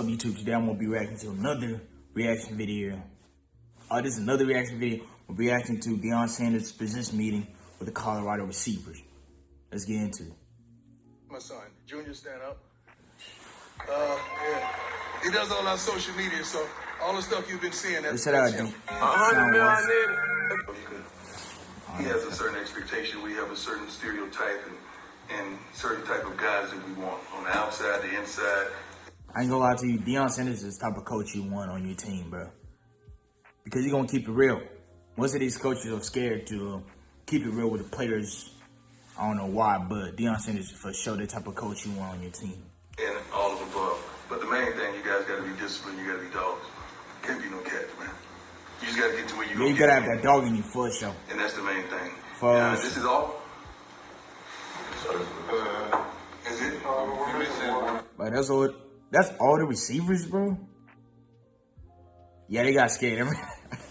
up YouTube today I'm gonna be reacting to another reaction video. Uh, this is another reaction video. We're reacting to Deion Sanders' business meeting with the Colorado receivers. Let's get into it. My son, Junior, stand up. Uh, yeah. He does all our social media, so all the stuff you've been seeing, that's, Let's out that's him. D. A hundred mil I Sound need. You He has a certain expectation. We have a certain stereotype and, and certain type of guys that we want on the outside, the inside. I ain't gonna lie to you, Deion Sanders is the type of coach you want on your team, bro. Because you're gonna keep it real. Most of these coaches are scared to uh, keep it real with the players. I don't know why, but Deion Sanders is for sure the type of coach you want on your team. and all of above. But the main thing, you guys got to be disciplined. You got to be dogs. Can't be no cats, man. You just got to get to where you Yeah, gonna you gotta have that dog in you for sure. and that's the main thing. For- Now, this is all. Uh, is it? But that's all. That's all the receivers, bro. Yeah, they got scared.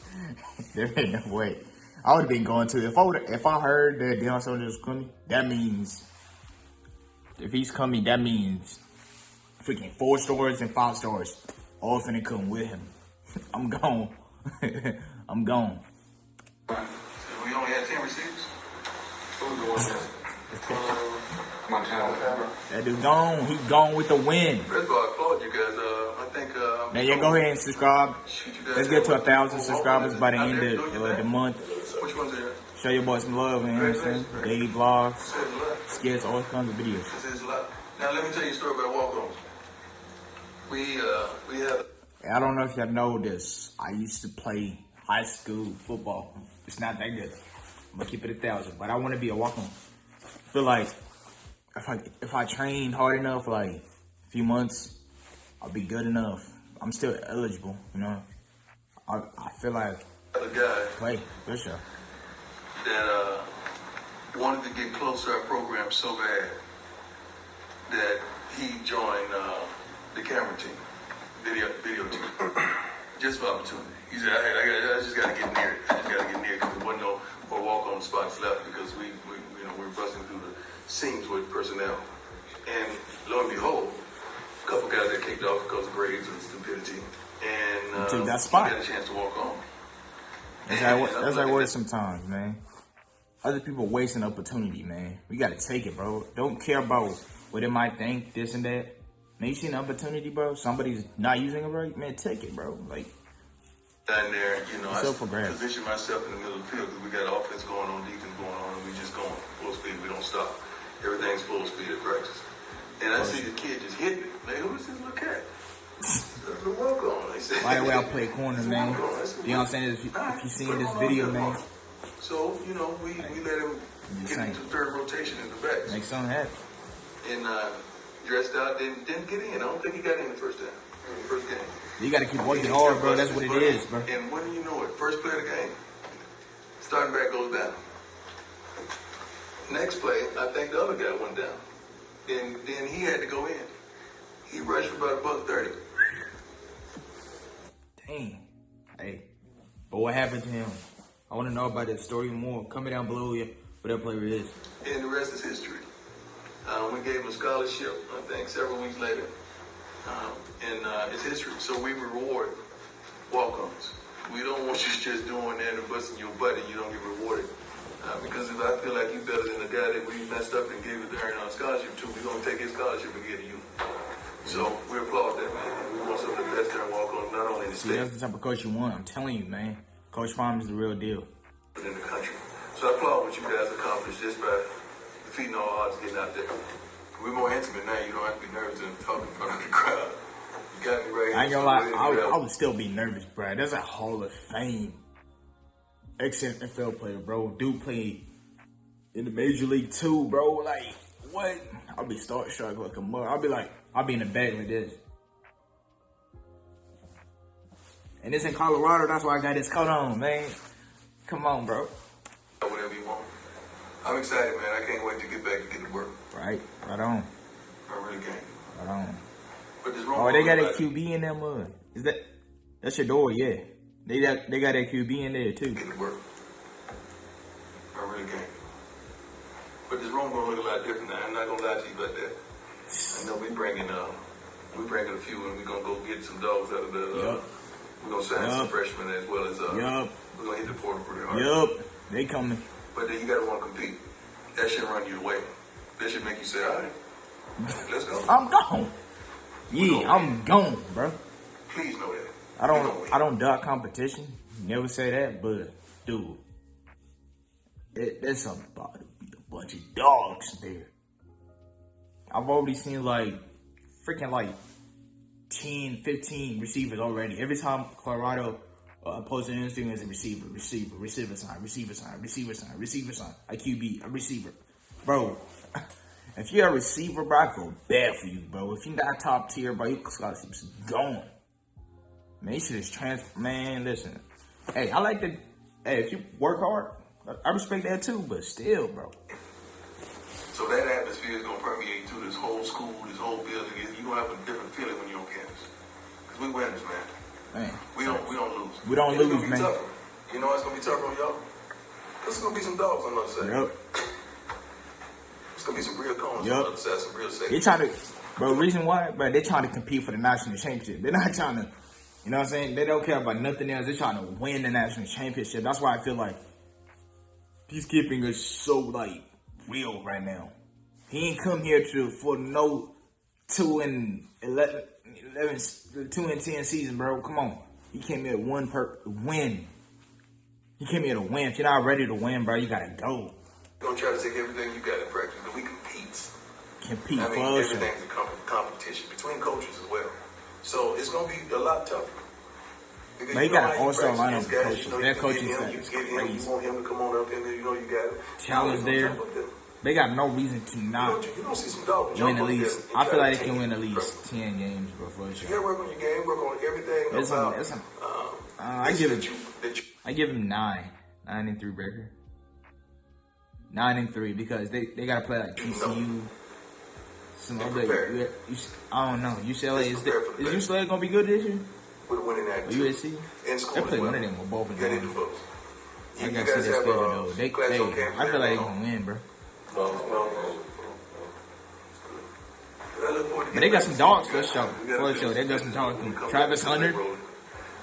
there ain't no way. I would have been going to if I would if I heard that Deion Sanders was coming. That means if he's coming, that means freaking four stars and five stars all finna come with him. I'm gone. I'm gone. We only had ten receivers. Montana. That dude gone. He gone with the wind. First of all, I applaud you guys. Uh, I think. Uh, Now, yeah, go ahead and subscribe. Shoot, you guys Let's get to a thousand subscribers by the end of uh, the month. Which one's there? Show your boys some love, man. You know what I'm saying? Daily vlogs, skits, all kinds of videos. This is a lot. Now let me tell you a story about walk-ons. We uh, we have I don't know if y'all know this. I used to play high school football. It's not that good. I'm gonna keep it a thousand, but I want to be a walk-on. Feel like if I if I train hard enough, like a few months, I'll be good enough. I'm still eligible, you know. I I feel like a guy play for sure. that uh, wanted to get close to our program so bad that he joined uh, the camera team, video video team, just for opportunity. He said, "I, I, I just got to get near it. I just got to get near it because there wasn't no more walk on spots left because we, we you know we were busting through the seams with personnel, and lo and behold." A couple guys that kicked off because of grades and stupidity, and uh, took that spot. got a chance to walk on. That's how it, that's how it works sometimes, man. Other people wasting opportunity, man. We gotta take it, bro. Don't care about what they might think, this and that. Man, you see an opportunity, bro? Somebody's not using it right, man. Take it, bro. Like, down there, you know, I So grabs. position myself in the middle of the field because we got offense going on, defense going on, and we just going full speed. We don't stop. Everything's full speed at practice. And I see the kid just hitting it. Like, who is this little cat? The walk on. They said, by the way, I play corner, man. You know what I'm saying? If you, if you seen this video, man, So, you know, we, we let him get into third rotation in the back. make something happen. And uh, dressed out, didn't, didn't get in. I don't think he got in the first time. First game. You gotta keep working hard, bro. That's what it is, bro. And when do you know it, first play of the game, starting back goes down. Next play, I think the other guy went down. And then he had to go in. He rushed for about a buck thirty. Dang. Hey, but what happened to him? I want to know about that story more. Comment down below, yeah, what that player is. And the rest is history. Um, we gave him a scholarship, I think, several weeks later. Um, and uh, it's history. So we reward walk-ons. We don't want you just doing that and busting your butt and you don't get rewarded. Uh, because if I feel like you better than the guy that we messed up and gave it to earn our scholarship to, we're going to take his scholarship and give it to you. So we applaud that, man. We want some of the best there walk-ons, not only in the See, state, that's the type of coach you want. I'm telling you, man. Coach Prime is the real deal. but in the country. So I applaud what you guys accomplished just by defeating all odds getting out there. We're more intimate now. You don't have to be nervous and talk in front of the crowd. You got me right. I ain't gonna lie, I, would- I would still be nervous, bro. That's a Hall of Fame ex-NFL player, bro. Dude played in the Major League too, bro. Like, what? I'll be starstruck like a mother. I'll be like, I'll be in the bag like this. And it's in Colorado, that's why I got this coat on, man. Come on, bro. whatever you want. I'm excited, man. I can't wait to get back and get to work. Right, right on, I really can't. right on. But there's wrong. Oh, they got a. QB in that mud. Is that? That's your door, yeah. They got they got that QB in there too. Get to work. I really can't. But this room gonna look a lot different now. I'm not gonna lie to you about that. I know we bringing uh, We bringing a few, and we gonna go get some dogs out of the. Uh, Yup. We're gonna sign some Yup. freshmen as well as. Uh, Yup. We're gonna hit the portal pretty hard. Yup. They coming. But then you gotta want to compete. That should run you away. That should make you say, all right, let's go. I'm gone. Yeah, I'm gone, bro. Please know that. I don't. I don't duck competition. Never say that, but dude, it, something about a bunch of dogs there. I've already seen like freaking like 10, 15 receivers already. Every time Colorado uh, posts an Instagram as a receiver, receiver, receiver sign, receiver sign, receiver sign, receiver sign, a QB, a receiver. Bro, if you're a receiver, bro, I feel bad for you, bro. If you're not top tier, bro, you gotta keep going. Man, you should just transfer. Man, listen. Hey, I like to. Hey, if you work hard, I- respect that too. But still, bro. So that atmosphere is gonna permeate through this whole school, this whole building. You're gonna have a different feeling when you're on campus. Cause we winners, man. Man, We don't we don't lose. We don't it's lose, gonna be man. Tougher. You know it's gonna be tougher on y'all. It's gonna be some dogs on the other side. yep. It's gonna be some real cones Yup. on the other side, some real They safety. trying to, bro. Reason why, bro? They trying to compete for the national championship. They're not trying to, you know what I'm saying? They don't care about nothing else. They're trying to win the national championship. That's why I feel like peacekeeping is so like real right now. He ain't come here to for no two and 11, 11 two and ten season, bro. Come on, he came here to one per win. He came here to win. If you're not ready to win, bro, you gotta go. Don't try to take everything you got in practice, but we compete. Compete I mean, everything's a com- competition between coaches as well. So it's gonna be a lot tougher. Because Man, you got an all-star lineup of coaches. You know, Their coaching staff you is him, you want him to come on up in there. You know you got. Challenge there. jump up there. They got no reason to not you see some win at least. I feel like they can win at least you. ten games before You sure. gotta work on your game, work on everything some- about some- um, Uh, I give it. you, I give him nine, nine and three record. Nine and three because they, they gotta play like TCU, some other. You, you, I don't know. UCLA is, Just the, the is UCLA gonna be good this year? With a winning Or attitude. USC? And school They as play well. one of them with both of You gotta hit them. the books. I You gotta guys see their have, schedule uh, though. They, they, I feel like they now. gonna win, bro. Well, well, I look forward to But they got some dogs back for to sure. you. We gotta For sure. They got this some business. dogs. We Travis Hunter. Uh,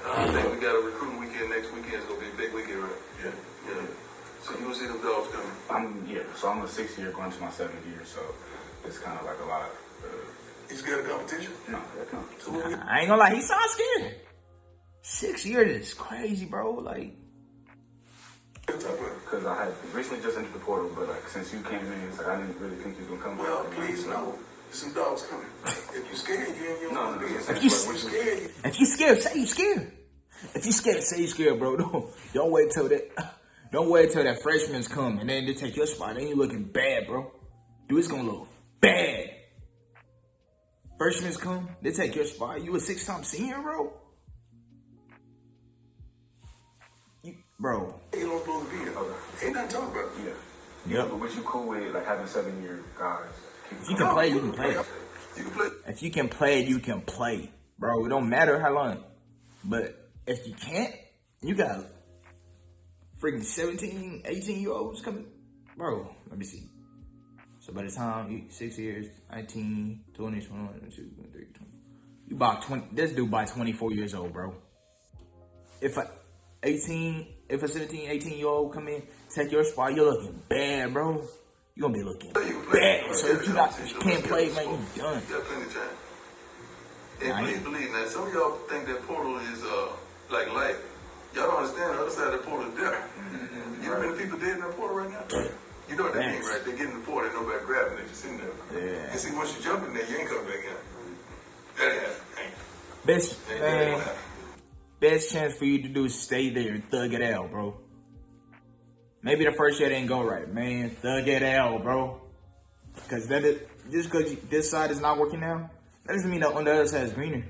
I think we got a recruiting weekend next weekend. It's gonna be a big weekend, right? Yeah. Yeah. So you gonna see them dogs coming? I'm yeah, so I'm a sixth year going to my seventh year, so it's kind of like a lot. You scared no, that comes. So what I ain't gonna lie, he sounds scared. Six years is crazy, bro. Like, gonna talk about? Because I had recently just entered the portal, but like since you came in, it's like I didn't really think you was gonna come. Well, please no. Some dogs coming. If you scared, you ain't you No, no, be no. If you- But scared, if you scared, say you scared. If you scared, say you scared, bro. Don't don't wait till that. Don't wait till that freshman's come and then they take your spot. Then you looking bad, bro. Dude, it's gonna look bad. Freshmen's come, they take your spot. You a six time senior, bro. You, bro. ain't supposed to be there. Ain't nothing talk about. Yeah. Yep. But what you cool with like having seven year guys? If you can play, you can play. You can play. If you can play, you can play, bro. It don't matter how long. But if you can't, you got freaking 17, 18 year olds coming. Bro, let me see. So by the time you six years, 19, 20, 21, 22, 23, 20. You about 20, this dude by 24 years old, bro. If a 18, if a 17, 18 year old come in, take your spot, you're looking bad, bro. You're gonna be looking bad. So if you not, you can't play, man, you done. You got plenty of time. And please believe now, some of y'all think that portal is uh like life. Y'all don't understand the other side of the portal is there. You know how many people dead in that portal right now? You know what that means, right? They get in the portal, and nobody grabbing it, just sitting there. Yeah. And see, once you jump in there, you ain't coming back in. That ain't happening. Best that ain't man, best chance for you to do is stay there and thug it out, bro. Maybe the first year didn't go right, man. Thug it out, bro. Cause that is, just cause this side is not working now, that doesn't mean that on the other side is greener.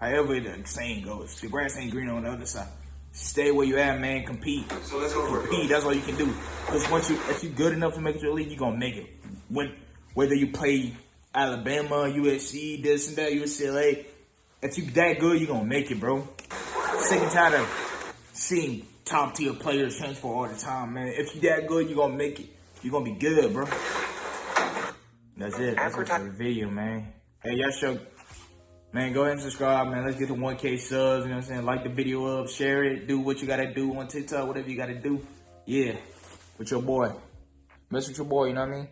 However the saying goes, the grass ain't greener on the other side. Stay where you at, man. Compete. So let's go Compete. work. That's all you can do. Because once you, if you good enough to make it to the league, you're gonna make it. When whether you play Alabama, USC, this and that, UCLA, if you that good, you're gonna make it, bro. Sick and tired of seeing top tier players transfer all the time, man. If you that good, you're gonna make it. You're gonna be good, bro. That's it. That's it for the video, man. Hey, y'all show Man, go ahead and subscribe, man. Let's get to 1K subs, you know what I'm saying? Like the video up, share it, do what you gotta do on TikTok, whatever you gotta do. Yeah, with your boy. Mess with your boy, you know what I mean?